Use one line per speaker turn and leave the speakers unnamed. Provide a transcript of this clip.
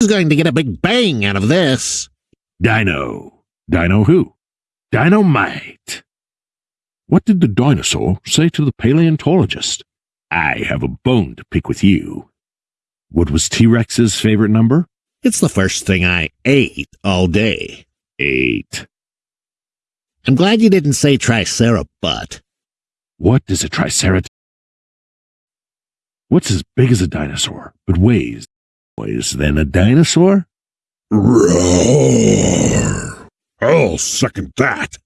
Who's going to get a big bang out of this?
Dino. Dino who? Dynamite. What did the dinosaur say to the paleontologist? I have a bone to pick with you. What was T Rex's favorite number?
It's the first thing I ate all day.
Eight.
I'm glad you didn't say triceratops.
What is a triceratops? What's as big as a dinosaur, but weighs weighs than a dinosaur?
Roar! I'll second that.